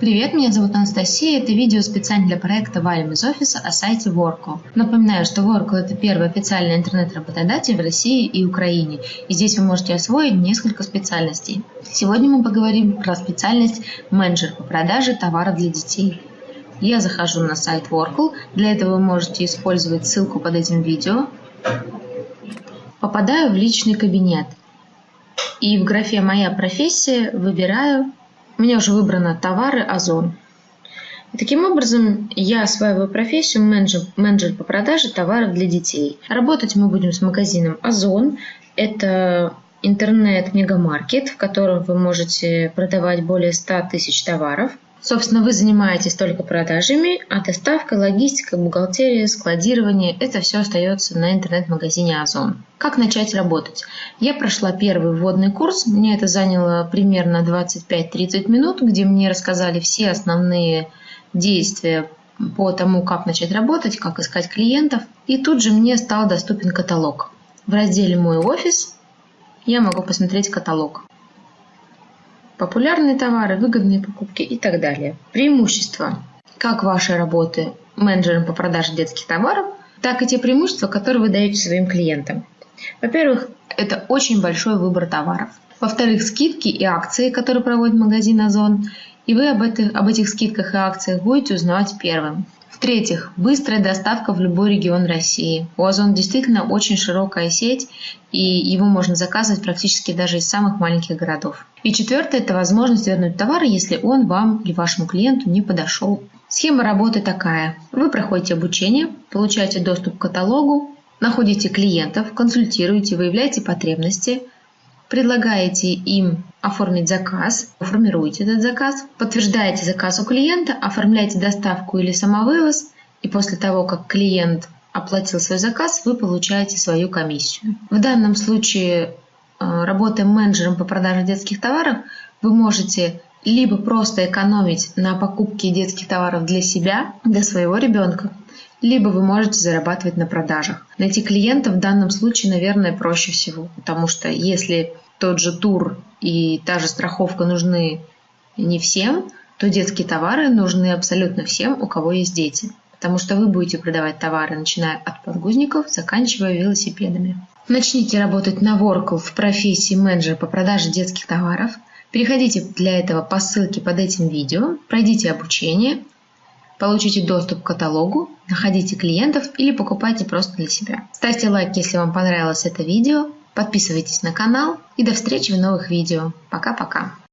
Привет, меня зовут Анастасия. Это видео специально для проекта Валим из офиса о сайте Workl. Напоминаю, что Workl – это первый официальный интернет-работодатель в России и Украине. И здесь вы можете освоить несколько специальностей. Сегодня мы поговорим про специальность менеджер по продаже товаров для детей. Я захожу на сайт Workl. Для этого вы можете использовать ссылку под этим видео. Попадаю в личный кабинет. И в графе «Моя профессия» выбираю у меня уже выбрано товары Озон. И таким образом я осваиваю профессию менеджер, менеджер по продаже товаров для детей. Работать мы будем с магазином Озон. Это интернет-мегамаркет, в котором вы можете продавать более 100 тысяч товаров – Собственно, вы занимаетесь только продажами, а доставка, логистика, бухгалтерия, складирование – это все остается на интернет-магазине Озон. Как начать работать? Я прошла первый вводный курс, мне это заняло примерно 25-30 минут, где мне рассказали все основные действия по тому, как начать работать, как искать клиентов. И тут же мне стал доступен каталог. В разделе «Мой офис» я могу посмотреть каталог популярные товары, выгодные покупки и так далее. Преимущества как вашей работы менеджером по продаже детских товаров, так и те преимущества, которые вы даете своим клиентам. Во-первых, это очень большой выбор товаров. Во-вторых, скидки и акции, которые проводит магазин Озон, и вы об этих, об этих скидках и акциях будете узнавать первым. В-третьих, быстрая доставка в любой регион России. У Озон действительно очень широкая сеть, и его можно заказывать практически даже из самых маленьких городов. И четвертое – это возможность вернуть товар, если он вам или вашему клиенту не подошел. Схема работы такая. Вы проходите обучение, получаете доступ к каталогу, находите клиентов, консультируете, выявляете потребности – предлагаете им оформить заказ, формируете этот заказ, подтверждаете заказ у клиента, оформляете доставку или самовывоз, и после того, как клиент оплатил свой заказ, вы получаете свою комиссию. В данном случае, э, работая менеджером по продаже детских товаров, вы можете либо просто экономить на покупке детских товаров для себя, для своего ребенка, либо вы можете зарабатывать на продажах. Найти клиента в данном случае, наверное, проще всего, потому что если тот же тур и та же страховка нужны не всем, то детские товары нужны абсолютно всем, у кого есть дети. Потому что вы будете продавать товары, начиная от подгузников, заканчивая велосипедами. Начните работать на Workl в профессии менеджера по продаже детских товаров. Переходите для этого по ссылке под этим видео, пройдите обучение, Получите доступ к каталогу, находите клиентов или покупайте просто для себя. Ставьте лайк, если вам понравилось это видео, подписывайтесь на канал и до встречи в новых видео. Пока-пока!